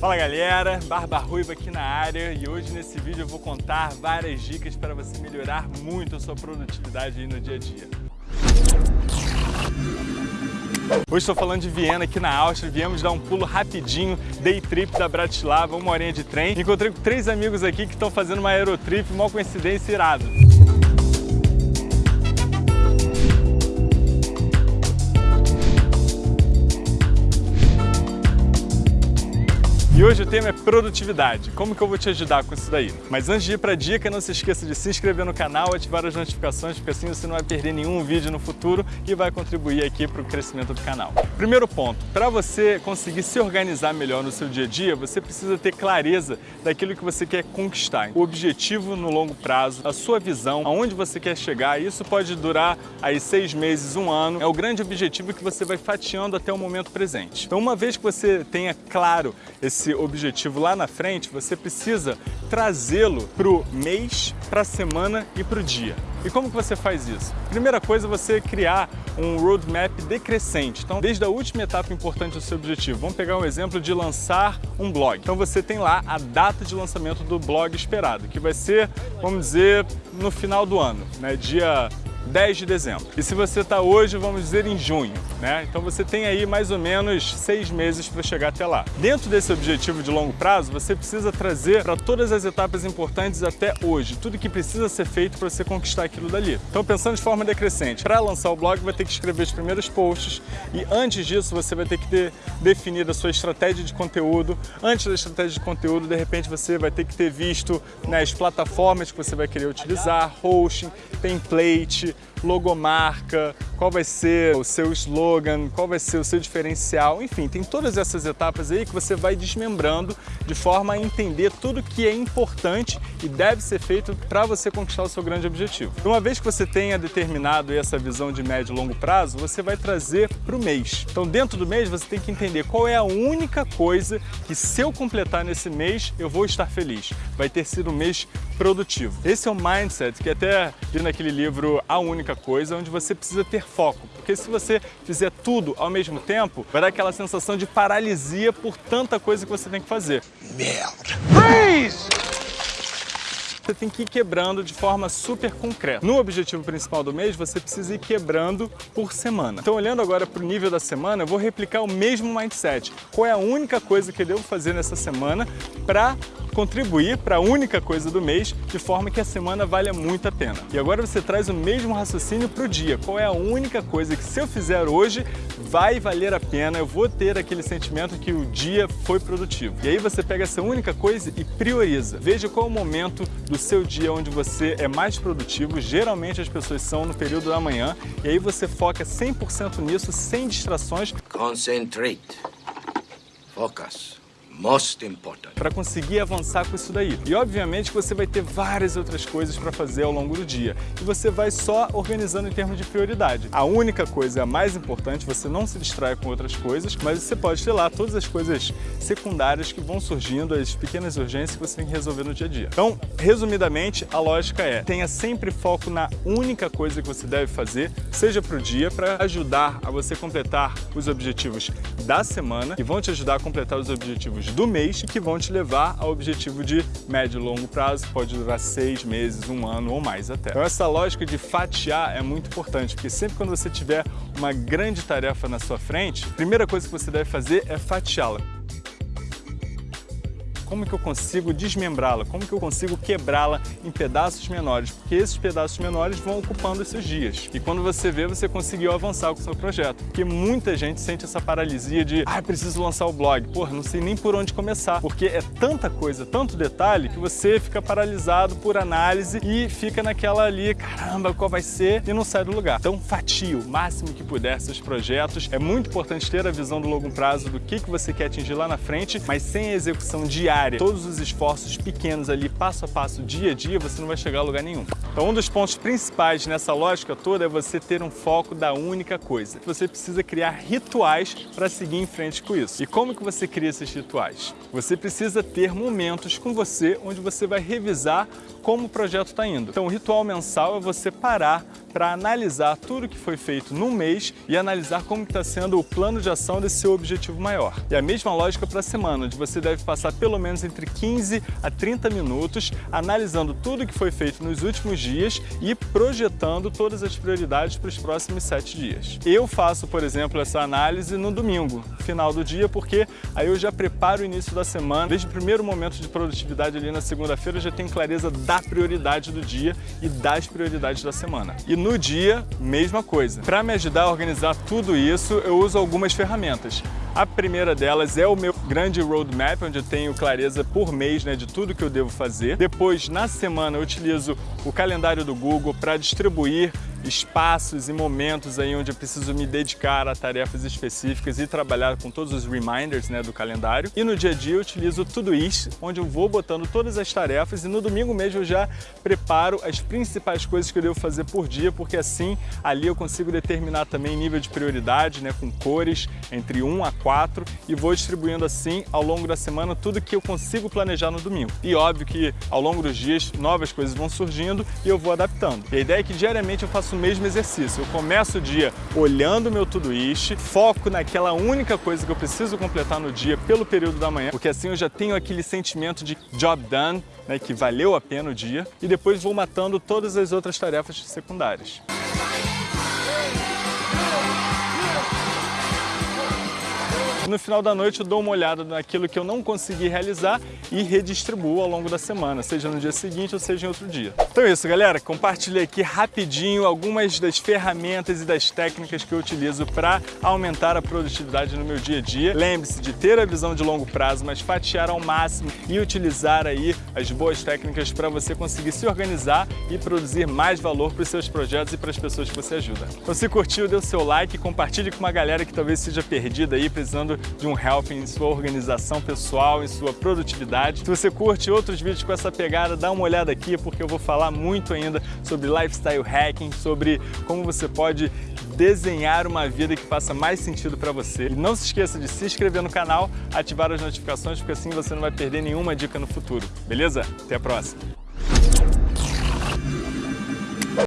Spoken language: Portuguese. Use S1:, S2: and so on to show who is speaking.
S1: Fala galera, Barba Ruiva aqui na área e hoje nesse vídeo eu vou contar várias dicas para você melhorar muito a sua produtividade no dia a dia. Hoje estou falando de Viena, aqui na Áustria. Viemos dar um pulo rapidinho, day trip da Bratislava, uma horinha de trem. Encontrei com três amigos aqui que estão fazendo uma aerotrip, uma coincidência irada. E hoje o tema é produtividade. Como que eu vou te ajudar com isso daí? Mas antes de ir para a dica, não se esqueça de se inscrever no canal, ativar as notificações, porque assim você não vai perder nenhum vídeo no futuro e vai contribuir aqui para o crescimento do canal. Primeiro ponto, para você conseguir se organizar melhor no seu dia a dia, você precisa ter clareza daquilo que você quer conquistar. O objetivo no longo prazo, a sua visão, aonde você quer chegar, isso pode durar aí seis meses, um ano, é o grande objetivo que você vai fatiando até o momento presente. Então uma vez que você tenha claro esse esse objetivo lá na frente, você precisa trazê-lo para o mês, para a semana e para o dia. E como que você faz isso? Primeira coisa é você criar um roadmap decrescente. Então, desde a última etapa importante do seu objetivo, vamos pegar um exemplo de lançar um blog. Então você tem lá a data de lançamento do blog esperado, que vai ser, vamos dizer, no final do ano, né? dia 10 de dezembro. E se você está hoje, vamos dizer, em junho, né? Então você tem aí mais ou menos seis meses para chegar até lá. Dentro desse objetivo de longo prazo, você precisa trazer para todas as etapas importantes até hoje, tudo que precisa ser feito para você conquistar aquilo dali. Então pensando de forma decrescente, para lançar o blog vai ter que escrever os primeiros posts e antes disso você vai ter que ter definido a sua estratégia de conteúdo. Antes da estratégia de conteúdo, de repente você vai ter que ter visto né, as plataformas que você vai querer utilizar, hosting, template, logomarca, qual vai ser o seu slogan, qual vai ser o seu diferencial, enfim, tem todas essas etapas aí que você vai desmembrando de forma a entender tudo que é importante e deve ser feito para você conquistar o seu grande objetivo. Uma vez que você tenha determinado essa visão de médio e longo prazo, você vai trazer para o mês. Então dentro do mês você tem que entender qual é a única coisa que se eu completar nesse mês eu vou estar feliz. Vai ter sido um mês produtivo. Esse é o mindset que até vi naquele livro A Única Coisa, onde você precisa ter foco, porque se você fizer tudo ao mesmo tempo, vai dar aquela sensação de paralisia por tanta coisa que você tem que fazer. Merda! Freeze! você tem que ir quebrando de forma super concreta. No objetivo principal do mês, você precisa ir quebrando por semana. Então, olhando agora para o nível da semana, eu vou replicar o mesmo mindset. Qual é a única coisa que eu devo fazer nessa semana para contribuir para a única coisa do mês, de forma que a semana valha muito a pena. E agora você traz o mesmo raciocínio para o dia. Qual é a única coisa que se eu fizer hoje, vai valer a pena, eu vou ter aquele sentimento que o dia foi produtivo. E aí você pega essa única coisa e prioriza. Veja qual é o momento do seu dia onde você é mais produtivo, geralmente as pessoas são no período da manhã, e aí você foca 100% nisso, sem distrações.
S2: Concentrate. Focus most important.
S1: Para conseguir avançar com isso daí. E obviamente você vai ter várias outras coisas para fazer ao longo do dia. E você vai só organizando em termos de prioridade. A única coisa, a mais importante, você não se distrai com outras coisas, mas você pode ter lá todas as coisas secundárias que vão surgindo, as pequenas urgências que você tem que resolver no dia a dia. Então, resumidamente, a lógica é, tenha sempre foco na única coisa que você deve fazer, seja para o dia, para ajudar a você completar os objetivos da semana, que vão te ajudar a completar os objetivos do mês que vão te levar ao objetivo de médio e longo prazo, que pode durar seis meses, um ano ou mais até. Então essa lógica de fatiar é muito importante, porque sempre quando você tiver uma grande tarefa na sua frente, a primeira coisa que você deve fazer é fatiá-la como que eu consigo desmembrá-la, como que eu consigo quebrá-la em pedaços menores, porque esses pedaços menores vão ocupando esses dias. E quando você vê, você conseguiu avançar com o seu projeto. Porque muita gente sente essa paralisia de ah, preciso lançar o blog. Porra, não sei nem por onde começar, porque é tanta coisa, tanto detalhe, que você fica paralisado por análise e fica naquela ali, caramba, qual vai ser? E não sai do lugar. Então, fatia o máximo que puder seus projetos. É muito importante ter a visão do longo prazo do que, que você quer atingir lá na frente, mas sem a execução diária diária, todos os esforços pequenos ali, passo a passo, dia a dia, você não vai chegar a lugar nenhum. Então um dos pontos principais nessa lógica toda é você ter um foco da única coisa. Você precisa criar rituais para seguir em frente com isso. E como que você cria esses rituais? Você precisa ter momentos com você onde você vai revisar como o projeto está indo. Então o ritual mensal é você parar para analisar tudo que foi feito no mês e analisar como está sendo o plano de ação desse seu objetivo maior. E a mesma lógica para a semana, onde você deve passar pelo menos entre 15 a 30 minutos analisando tudo que foi feito nos últimos dias e projetando todas as prioridades para os próximos sete dias. Eu faço, por exemplo, essa análise no domingo, final do dia, porque aí eu já preparo o início da semana. Desde o primeiro momento de produtividade ali na segunda-feira, eu já tenho clareza da prioridade do dia e das prioridades da semana. E no dia, mesma coisa. Para me ajudar a organizar tudo isso, eu uso algumas ferramentas. A primeira delas é o meu grande roadmap, onde eu tenho clareza por mês né, de tudo que eu devo fazer. Depois, na semana, eu utilizo o calendário do Google para distribuir espaços e momentos aí onde eu preciso me dedicar a tarefas específicas e trabalhar com todos os reminders né, do calendário. E no dia a dia eu utilizo tudo isso, onde eu vou botando todas as tarefas e no domingo mesmo eu já preparo as principais coisas que eu devo fazer por dia, porque assim ali eu consigo determinar também nível de prioridade, né, com cores entre 1 a 4 e vou distribuindo assim ao longo da semana tudo que eu consigo planejar no domingo. E óbvio que ao longo dos dias novas coisas vão surgindo e eu vou adaptando. E a ideia é que diariamente eu faço mesmo exercício. Eu começo o dia olhando meu Todoist, foco naquela única coisa que eu preciso completar no dia pelo período da manhã, porque assim eu já tenho aquele sentimento de job done, né, que valeu a pena o dia, e depois vou matando todas as outras tarefas secundárias. No final da noite eu dou uma olhada naquilo que eu não consegui realizar e redistribuo ao longo da semana, seja no dia seguinte ou seja em outro dia. Então é isso, galera. Compartilhei aqui rapidinho algumas das ferramentas e das técnicas que eu utilizo para aumentar a produtividade no meu dia a dia. Lembre-se de ter a visão de longo prazo, mas fatiar ao máximo e utilizar aí as boas técnicas para você conseguir se organizar e produzir mais valor para os seus projetos e para as pessoas que você ajuda. Então se curtiu, dê o seu like, compartilhe com uma galera que talvez seja perdida aí, precisando de um help em sua organização pessoal, em sua produtividade. Se você curte outros vídeos com essa pegada, dá uma olhada aqui porque eu vou falar muito ainda sobre lifestyle hacking, sobre como você pode desenhar uma vida que faça mais sentido para você. E não se esqueça de se inscrever no canal, ativar as notificações, porque assim você não vai perder nenhuma dica no futuro. Beleza? Até a próxima!